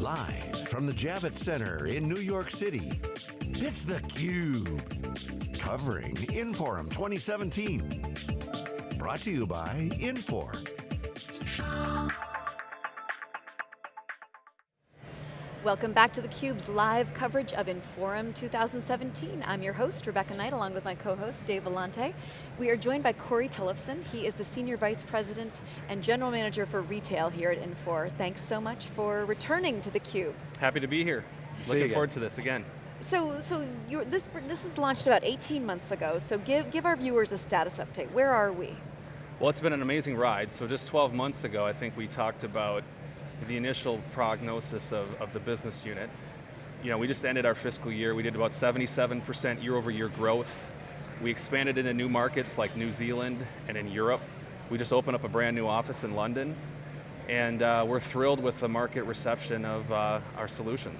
Live from the Javits Center in New York City, it's theCUBE. Covering Inforum 2017. Brought to you by Infor. Welcome back to theCUBE's live coverage of Inforum 2017. I'm your host, Rebecca Knight, along with my co-host, Dave Vellante. We are joined by Corey Tollefson. He is the Senior Vice President and General Manager for Retail here at Infor. Thanks so much for returning to theCUBE. Happy to be here. See Looking forward to this again. So, so this, this is launched about 18 months ago, so give, give our viewers a status update. Where are we? Well, it's been an amazing ride. So just 12 months ago, I think we talked about the initial prognosis of, of the business unit. You know, we just ended our fiscal year, we did about 77% year over year growth. We expanded into new markets like New Zealand and in Europe. We just opened up a brand new office in London. And uh, we're thrilled with the market reception of uh, our solutions.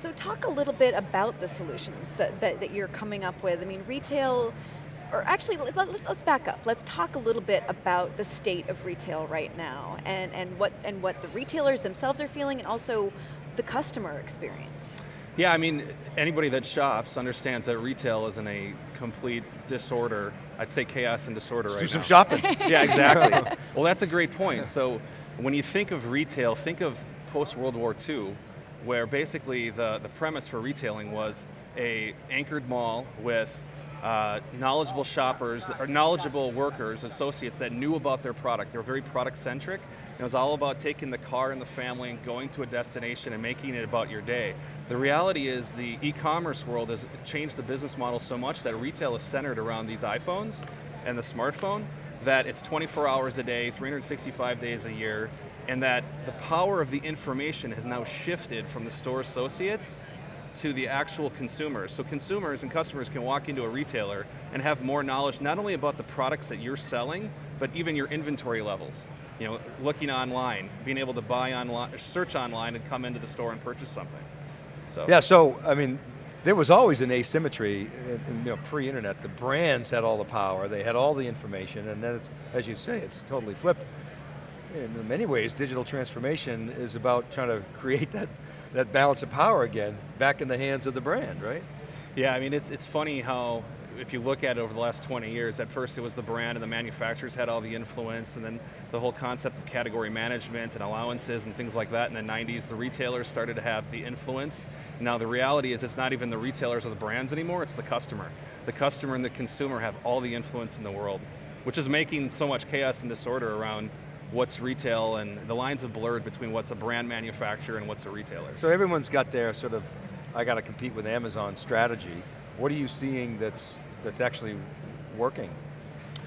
So talk a little bit about the solutions that, that, that you're coming up with. I mean, retail or actually, let, us back up. Let's talk a little bit about the state of retail right now and, and, what, and what the retailers themselves are feeling and also the customer experience. Yeah, I mean, anybody that shops understands that retail is in a complete disorder. I'd say chaos and disorder Let's right do some now. shopping. yeah, exactly. well, that's a great point. So when you think of retail, think of post-World War II, where basically the, the premise for retailing was a anchored mall with uh, knowledgeable shoppers, or knowledgeable workers, associates that knew about their product. They were very product centric. It was all about taking the car and the family and going to a destination and making it about your day. The reality is the e-commerce world has changed the business model so much that retail is centered around these iPhones and the smartphone that it's 24 hours a day, 365 days a year, and that the power of the information has now shifted from the store associates to the actual consumers. So consumers and customers can walk into a retailer and have more knowledge not only about the products that you're selling, but even your inventory levels. You know, looking online, being able to buy online, search online and come into the store and purchase something. So. Yeah, so, I mean, there was always an asymmetry, in, in, you know, pre-internet. The brands had all the power, they had all the information, and then, as you say, it's totally flipped. In many ways, digital transformation is about trying to create that that balance of power again back in the hands of the brand, right? Yeah, I mean, it's, it's funny how if you look at it over the last 20 years, at first it was the brand and the manufacturers had all the influence and then the whole concept of category management and allowances and things like that in the 90s, the retailers started to have the influence. Now the reality is it's not even the retailers or the brands anymore, it's the customer. The customer and the consumer have all the influence in the world, which is making so much chaos and disorder around what's retail and the lines have blurred between what's a brand manufacturer and what's a retailer. So everyone's got their sort of, I got to compete with Amazon strategy. What are you seeing that's, that's actually working?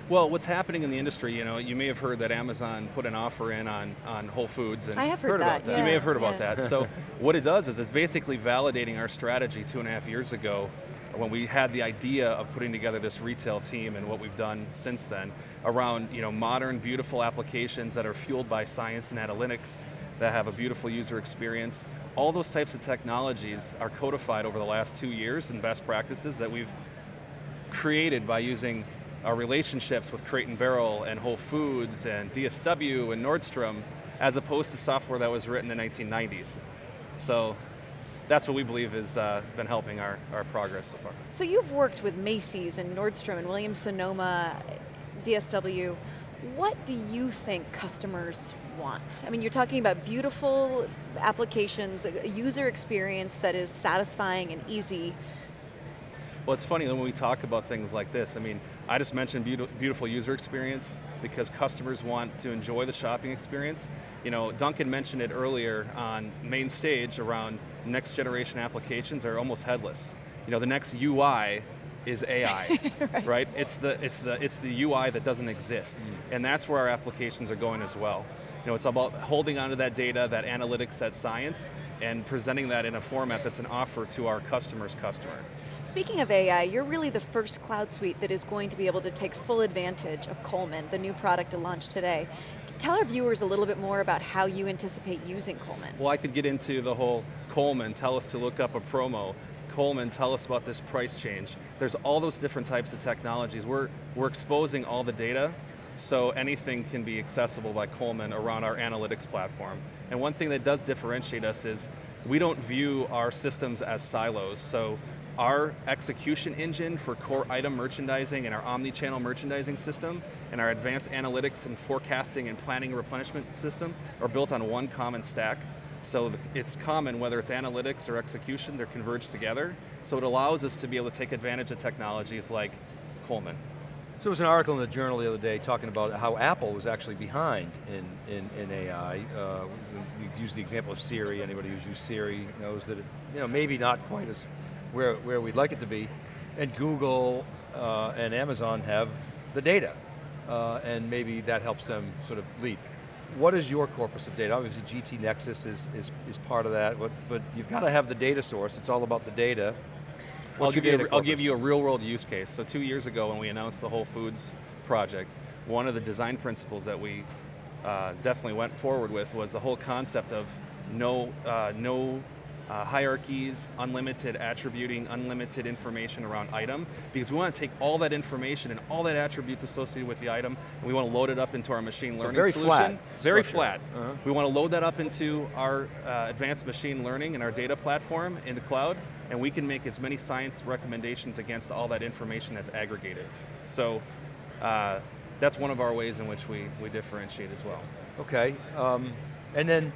Well, what's happening in the industry, you know, you may have heard that Amazon put an offer in on, on Whole Foods. And I have heard, heard that. about that. Yeah, you may have heard about yeah. that. So what it does is it's basically validating our strategy two and a half years ago when we had the idea of putting together this retail team and what we've done since then around you know, modern, beautiful applications that are fueled by science and analytics, that have a beautiful user experience. All those types of technologies are codified over the last two years in best practices that we've created by using our relationships with Crate Barrel and Whole Foods and DSW and Nordstrom as opposed to software that was written in the 1990s. So that's what we believe has uh, been helping our, our progress so far. So you've worked with Macy's and Nordstrom and Williams-Sonoma, DSW. What do you think customers want? I mean, you're talking about beautiful applications, a user experience that is satisfying and easy. Well, it's funny when we talk about things like this. I mean, I just mentioned beautiful user experience because customers want to enjoy the shopping experience. You know, Duncan mentioned it earlier on main stage around next generation applications are almost headless. You know, the next UI is AI, right. right. It's the it's the it's the UI that doesn't exist, mm. and that's where our applications are going as well. You know, it's about holding onto that data, that analytics, that science, and presenting that in a format that's an offer to our customer's customer. Speaking of AI, you're really the first cloud suite that is going to be able to take full advantage of Coleman, the new product to launch today. Tell our viewers a little bit more about how you anticipate using Coleman. Well, I could get into the whole Coleman, tell us to look up a promo, Coleman, tell us about this price change. There's all those different types of technologies. We're, we're exposing all the data so anything can be accessible by Coleman around our analytics platform. And one thing that does differentiate us is we don't view our systems as silos. So our execution engine for core item merchandising and our omni-channel merchandising system and our advanced analytics and forecasting and planning replenishment system are built on one common stack. So it's common, whether it's analytics or execution, they're converged together. So it allows us to be able to take advantage of technologies like Coleman. So there was an article in the journal the other day talking about how Apple was actually behind in, in, in AI. Uh, use the example of Siri, anybody who's used Siri knows that it, you know, maybe not quite as where, where we'd like it to be. And Google uh, and Amazon have the data. Uh, and maybe that helps them sort of lead. What is your corpus of data? Obviously GT Nexus is, is, is part of that, but, but you've got to have the data source, it's all about the data. I'll give, you a, I'll give you a real world use case. So two years ago when we announced the Whole Foods project, one of the design principles that we uh, definitely went forward with was the whole concept of no, uh, no uh, hierarchies, unlimited attributing, unlimited information around item, because we want to take all that information and all that attributes associated with the item, and we want to load it up into our machine learning very solution. Flat very flat. Uh -huh. We want to load that up into our uh, advanced machine learning and our data platform in the cloud, and we can make as many science recommendations against all that information that's aggregated. So, uh, that's one of our ways in which we, we differentiate as well. Okay, um, and then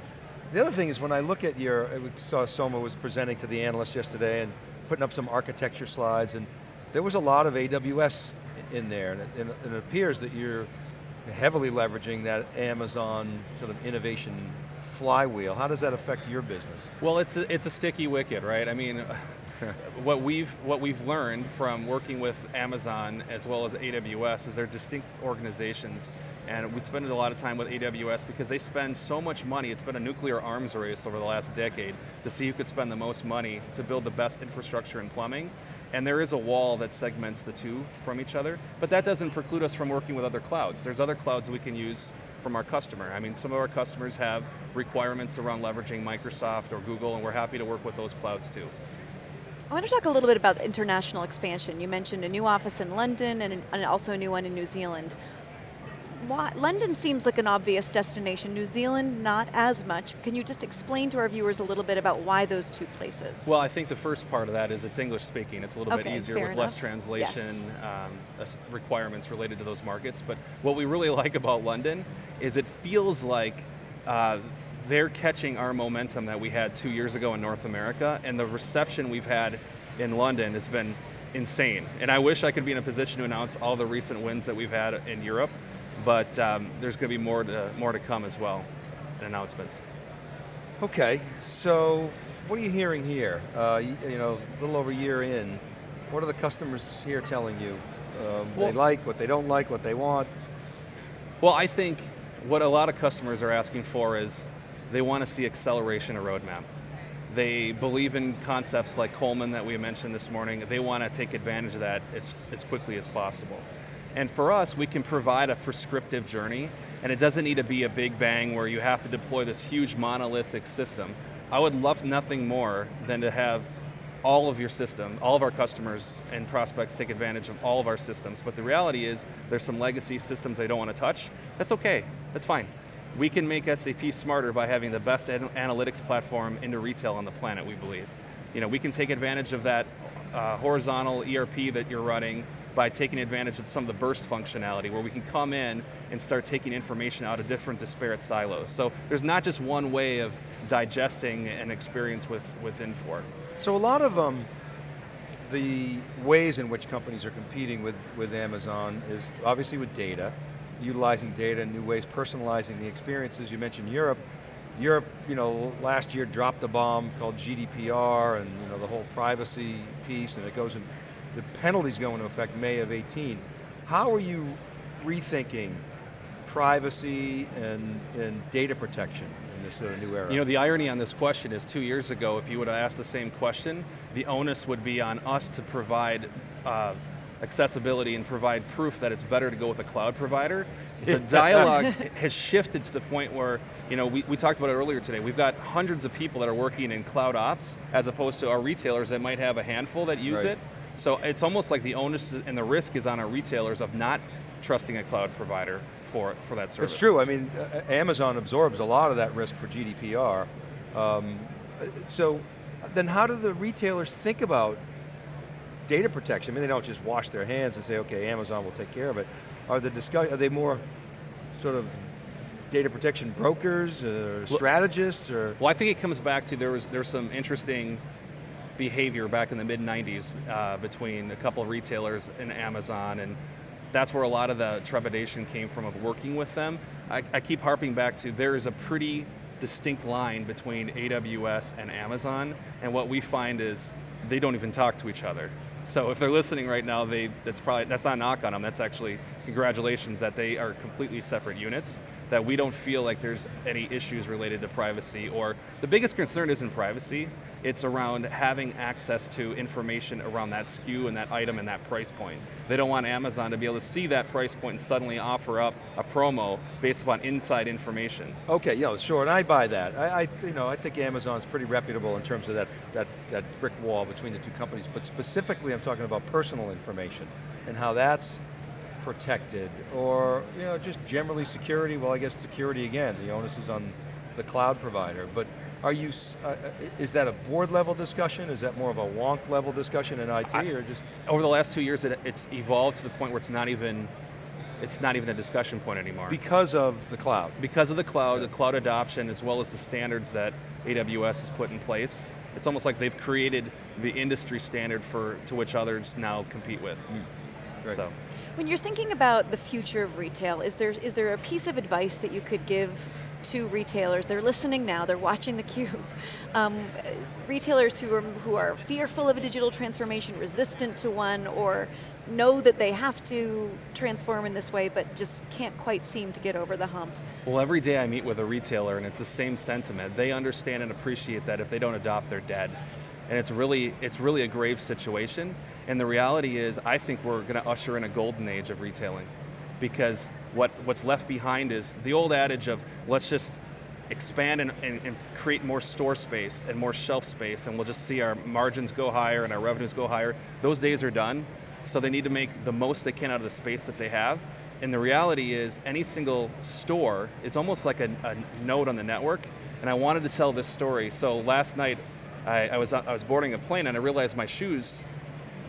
the other thing is when I look at your, uh, we saw Soma was presenting to the analysts yesterday and putting up some architecture slides and there was a lot of AWS in there and it, and it appears that you're heavily leveraging that Amazon sort of innovation flywheel. How does that affect your business? Well, it's a, it's a sticky wicket, right? I mean, what we've what we've learned from working with Amazon as well as AWS is they're distinct organizations and we spend a lot of time with AWS because they spend so much money, it's been a nuclear arms race over the last decade to see who could spend the most money to build the best infrastructure and plumbing. And there is a wall that segments the two from each other, but that doesn't preclude us from working with other clouds. There's other clouds we can use from our customer. I mean, some of our customers have requirements around leveraging Microsoft or Google, and we're happy to work with those clouds too. I want to talk a little bit about international expansion. You mentioned a new office in London and, and also a new one in New Zealand why, London seems like an obvious destination, New Zealand not as much. Can you just explain to our viewers a little bit about why those two places? Well, I think the first part of that is it's English speaking. It's a little okay, bit easier with enough. less translation yes. um, requirements related to those markets. But what we really like about London is it feels like uh, they're catching our momentum that we had two years ago in North America, and the reception we've had in London has been insane. And I wish I could be in a position to announce all the recent wins that we've had in Europe, but um, there's going to be more to, more to come as well in announcements. Okay, so what are you hearing here? Uh, you, you, know, a little over a year in, what are the customers here telling you? Um, well, they like, what they don't like, what they want? Well, I think what a lot of customers are asking for is they want to see acceleration of roadmap. They believe in concepts like Coleman that we mentioned this morning. They want to take advantage of that as, as quickly as possible. And for us, we can provide a prescriptive journey, and it doesn't need to be a big bang where you have to deploy this huge monolithic system. I would love nothing more than to have all of your system, all of our customers and prospects take advantage of all of our systems, but the reality is there's some legacy systems they don't want to touch. That's okay, that's fine. We can make SAP smarter by having the best analytics platform into retail on the planet, we believe. You know, we can take advantage of that uh, horizontal ERP that you're running by taking advantage of some of the Birst functionality where we can come in and start taking information out of different disparate silos. So there's not just one way of digesting an experience with, with Infor. So a lot of um, the ways in which companies are competing with, with Amazon is obviously with data, utilizing data in new ways, personalizing the experiences. You mentioned Europe. Europe, you know, last year dropped a bomb called GDPR and you know the whole privacy piece, and it goes in the penalties go into effect May of 18. How are you rethinking privacy and, and data protection in this uh, new era? You know, the irony on this question is two years ago, if you would have asked the same question, the onus would be on us to provide uh, accessibility and provide proof that it's better to go with a cloud provider. The dialogue has shifted to the point where, you know, we, we talked about it earlier today, we've got hundreds of people that are working in cloud ops, as opposed to our retailers that might have a handful that use right. it. So it's almost like the onus and the risk is on our retailers of not trusting a cloud provider for, for that service. It's true, I mean, uh, Amazon absorbs a lot of that risk for GDPR. Um, so, then how do the retailers think about data protection? I mean, they don't just wash their hands and say, okay, Amazon will take care of it. Are, the discuss are they more sort of data protection brokers, or well, strategists, or? Well, I think it comes back to there was there's some interesting behavior back in the mid 90s uh, between a couple of retailers and Amazon and that's where a lot of the trepidation came from of working with them. I, I keep harping back to there is a pretty distinct line between AWS and Amazon and what we find is they don't even talk to each other. So if they're listening right now, they, that's probably, that's not a knock on them, that's actually congratulations that they are completely separate units, that we don't feel like there's any issues related to privacy, or the biggest concern isn't privacy, it's around having access to information around that SKU and that item and that price point. They don't want Amazon to be able to see that price point and suddenly offer up a promo based upon inside information. Okay, yeah, sure, and I buy that. I, I, you know, I think Amazon's pretty reputable in terms of that, that, that brick wall between the two companies, but specifically I'm talking about personal information and how that's protected, or you know, just generally security, well I guess security again, the onus is on the cloud provider, but are you, uh, uh, is that a board level discussion? Is that more of a wonk level discussion in IT, I, or just? Over the last two years, it, it's evolved to the point where it's not even, it's not even a discussion point anymore. Because of the cloud? Because of the cloud, yeah. the cloud adoption, as well as the standards that AWS has put in place. It's almost like they've created the industry standard for to which others now compete with. Mm. So. When you're thinking about the future of retail, is there, is there a piece of advice that you could give to retailers, they're listening now, they're watching theCUBE. Um, retailers who are, who are fearful of a digital transformation, resistant to one, or know that they have to transform in this way, but just can't quite seem to get over the hump. Well, every day I meet with a retailer and it's the same sentiment. They understand and appreciate that if they don't adopt, they're dead. And it's really, it's really a grave situation. And the reality is, I think we're going to usher in a golden age of retailing because what, what's left behind is the old adage of let's just expand and, and, and, create more store space and more shelf space and we'll just see our margins go higher and our revenues go higher. Those days are done, so they need to make the most they can out of the space that they have. And the reality is any single store is almost like a, a node on the network and I wanted to tell this story. So last night I, I was, I was boarding a plane and I realized my shoes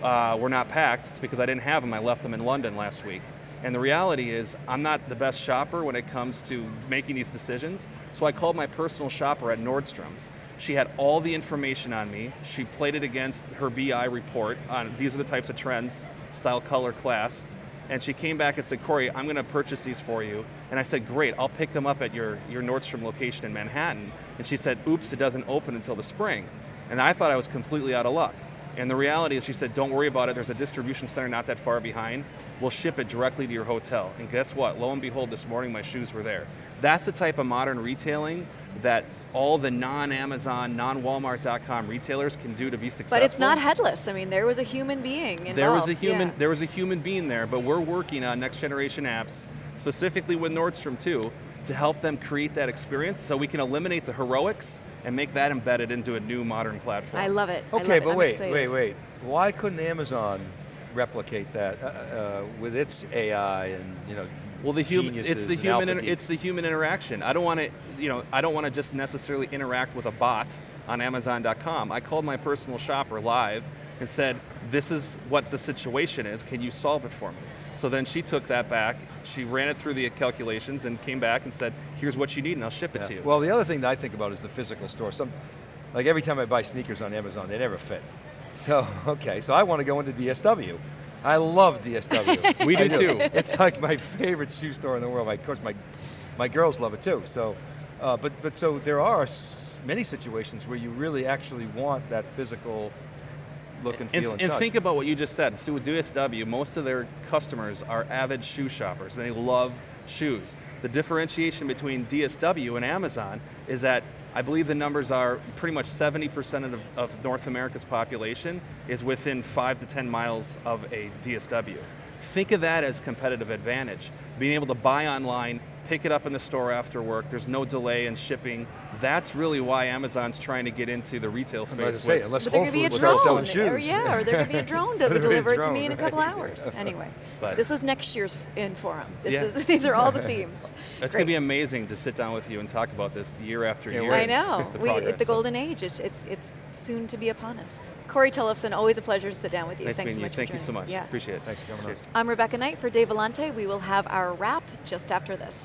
uh, were not packed. It's because I didn't have them, I left them in London last week. And the reality is, I'm not the best shopper when it comes to making these decisions, so I called my personal shopper at Nordstrom. She had all the information on me. She played it against her BI report on these are the types of trends, style, color, class, and she came back and said, Corey, I'm going to purchase these for you. And I said, great, I'll pick them up at your, your Nordstrom location in Manhattan. And she said, oops, it doesn't open until the spring. And I thought I was completely out of luck. And the reality is, she said, don't worry about it, there's a distribution center not that far behind. We'll ship it directly to your hotel. And guess what, lo and behold, this morning my shoes were there. That's the type of modern retailing that all the non-Amazon, non-Walmart.com retailers can do to be successful. But it's not headless. I mean, there was a human being involved. There was a human, yeah. there was a human being there, but we're working on next generation apps, specifically with Nordstrom too, to help them create that experience so we can eliminate the heroics and make that embedded into a new modern platform. I love it. Okay, love but it. wait, excited. wait, wait. Why couldn't Amazon replicate that uh, uh, with its AI and you know well, the human, it's the human, it's the human interaction. I don't want to, you know, I don't want to just necessarily interact with a bot on Amazon.com. I called my personal shopper live and said, "This is what the situation is. Can you solve it for me?" So then she took that back, she ran it through the calculations and came back and said, here's what you need and I'll ship it yeah. to you. Well, the other thing that I think about is the physical store. Some, like every time I buy sneakers on Amazon, they never fit. So, okay, so I want to go into DSW. I love DSW. we do, do, too. It's like my favorite shoe store in the world. Of course, my, my girls love it too. So, uh, but, but so there are many situations where you really actually want that physical look and feel and, and, and think about what you just said. So with DSW, most of their customers are avid shoe shoppers. They love shoes. The differentiation between DSW and Amazon is that I believe the numbers are pretty much 70% of, of North America's population is within five to 10 miles of a DSW. Think of that as competitive advantage. Being able to buy online, pick it up in the store after work, there's no delay in shipping. That's really why Amazon's trying to get into the retail As I space. say, with- unless Whole could be a Foods starts selling drone, or shoes. yeah, or there could be a drone that would There'd be a deliver it to me in a couple right. hours. Anyway, But- this is next year's Inforum. This Yeah. is these are all the themes. It's going to be amazing to sit down with you and talk about this year after Can't year. wait. I know. the we, progress, the so. golden age. It's, it's it's soon to be upon us. Corey Tollefson, always a pleasure to sit down with you. Nice Thanks so meeting you. much Thank for you so much. Yes. Appreciate it. Thanks for coming on. I'm Rebecca Knight for Dave Vellante. We will have our wrap just after this.